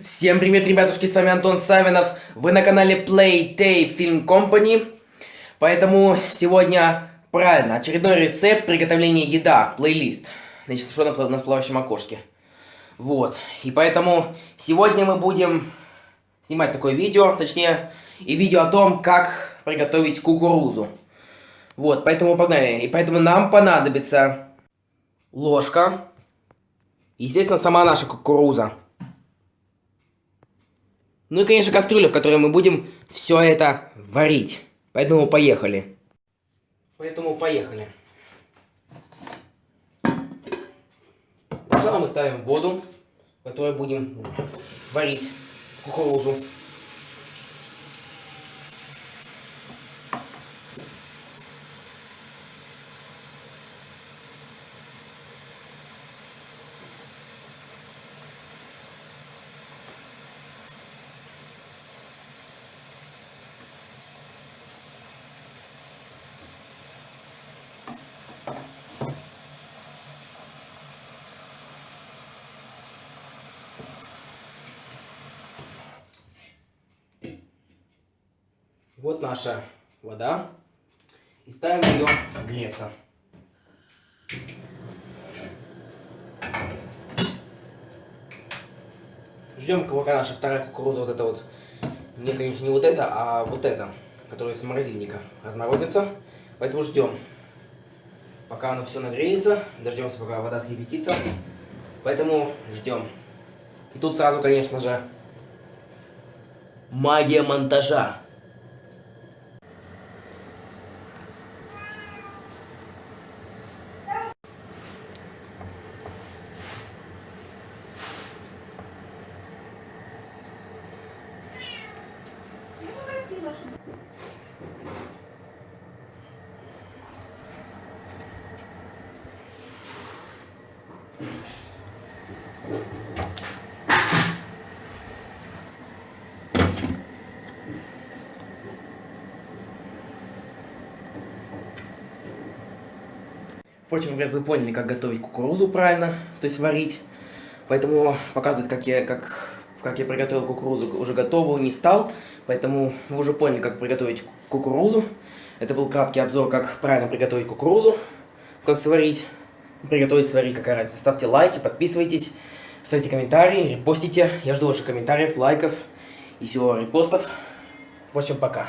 Всем привет, ребятушки, с вами Антон Савинов. Вы на канале Play Tape Film Company. Поэтому сегодня, правильно, очередной рецепт приготовления еда, плейлист. Значит, что на, на плавающем окошке. Вот, и поэтому сегодня мы будем снимать такое видео, точнее, и видео о том, как приготовить кукурузу. Вот, поэтому погнали. И поэтому нам понадобится ложка, естественно, сама наша кукуруза. Ну и, конечно, кастрюля, в которой мы будем все это варить. Поэтому поехали. Поэтому поехали. Сначала мы ставим воду, в которой будем варить кукурузу. Вот наша вода. И ставим ее греться. Ждем, пока наша вторая кукуруза, вот это вот, не, конечно, не вот это, а вот это, которая из морозильника разморозится. Поэтому ждем, пока оно все нагреется, дождемся, пока вода скипятится. Поэтому ждем. И тут сразу, конечно же, магия монтажа. Впрочем, ребят, вы поняли, как готовить кукурузу правильно, то есть варить. Поэтому показывать, как я, как, как я приготовил кукурузу, уже готовую не стал. Поэтому вы уже поняли, как приготовить кукурузу. Это был краткий обзор, как правильно приготовить кукурузу, как сварить. Приготовить, сварить, какая разница. Ставьте лайки, подписывайтесь, ставьте комментарии, репостите. Я жду ваших комментариев, лайков и всего репостов. В общем, пока.